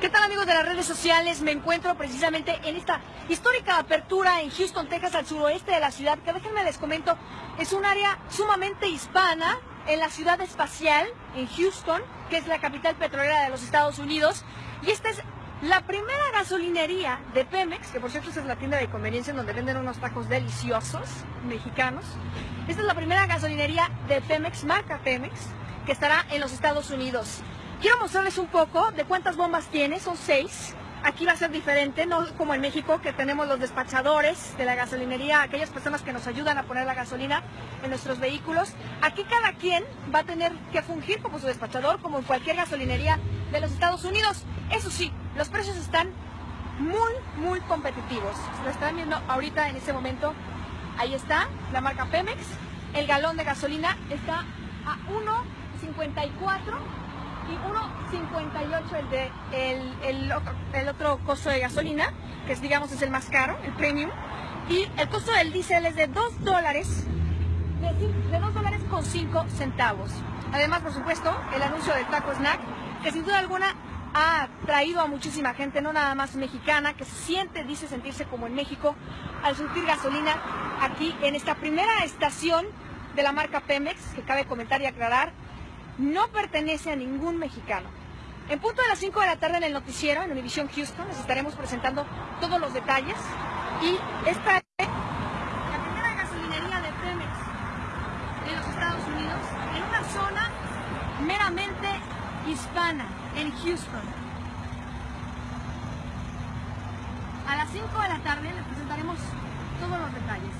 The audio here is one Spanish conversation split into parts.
¿Qué tal amigos de las redes sociales? Me encuentro precisamente en esta histórica apertura en Houston, Texas, al suroeste de la ciudad, que déjenme les comento, es un área sumamente hispana en la ciudad espacial, en Houston, que es la capital petrolera de los Estados Unidos, y esta es la primera gasolinería de Pemex, que por cierto es la tienda de conveniencia en donde venden unos tacos deliciosos mexicanos. Esta es la primera gasolinería de Pemex, marca Pemex, que estará en los Estados Unidos. Quiero mostrarles un poco de cuántas bombas tiene, son seis. Aquí va a ser diferente, no como en México, que tenemos los despachadores de la gasolinería, aquellas personas que nos ayudan a poner la gasolina en nuestros vehículos. Aquí cada quien va a tener que fungir como su despachador, como en cualquier gasolinería de los Estados Unidos. Eso sí, los precios están muy, muy competitivos. Lo están viendo ahorita en este momento. Ahí está, la marca Pemex. El galón de gasolina está a 1.54 y 1.58 el de el, otro, el otro costo de gasolina, que es digamos es el más caro, el premium, y el costo del diésel es de 2 dólares, de, 2 dólares con 5 centavos. Además, por supuesto, el anuncio del taco snack, que sin duda alguna ha traído a muchísima gente, no nada más mexicana, que se siente, dice sentirse como en México, al surtir gasolina aquí en esta primera estación de la marca Pemex, que cabe comentar y aclarar, no pertenece a ningún mexicano. En punto de las 5 de la tarde en el noticiero, en Univision Houston, les estaremos presentando todos los detalles. Y esta es la primera gasolinería de Pemex de los Estados Unidos, en una zona meramente hispana, en Houston. A las 5 de la tarde les presentaremos todos los detalles.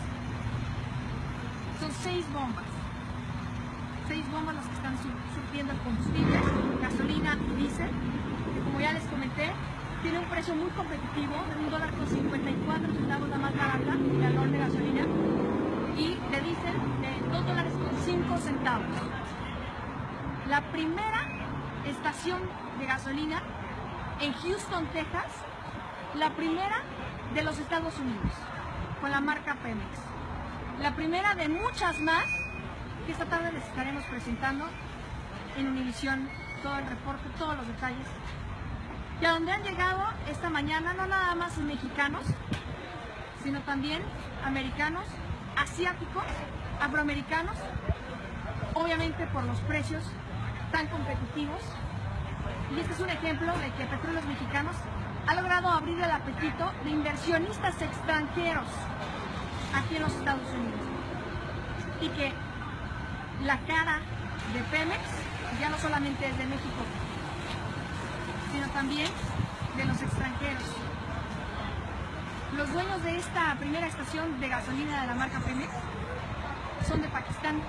Son seis bombas seis bombas las que están surtiendo el combustible, gasolina y diésel, que como ya les comenté, tiene un precio muy competitivo, de un dólar con 54 centavos la más barata, el galón de gasolina, y de diésel de 2 dólares con 5 centavos. La primera estación de gasolina en Houston, Texas, la primera de los Estados Unidos, con la marca Pemex. La primera de muchas más que esta tarde les estaremos presentando en Univisión todo el reporte, todos los detalles. Y a donde han llegado esta mañana no nada más mexicanos, sino también americanos, asiáticos, afroamericanos, obviamente por los precios tan competitivos. Y este es un ejemplo de que Petróleos Mexicanos ha logrado abrir el apetito de inversionistas extranjeros aquí en los Estados Unidos. Y que la cara de Pemex ya no solamente es de México, sino también de los extranjeros. Los dueños de esta primera estación de gasolina de la marca Pemex son de Pakistán.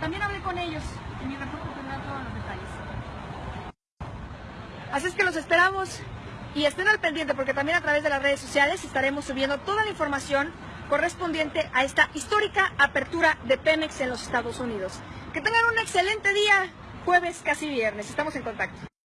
También hablé con ellos en mi reporte tendrán todos los detalles. Así es que los esperamos y estén al pendiente porque también a través de las redes sociales estaremos subiendo toda la información correspondiente a esta histórica apertura de Pemex en los Estados Unidos. Que tengan un excelente día, jueves casi viernes. Estamos en contacto.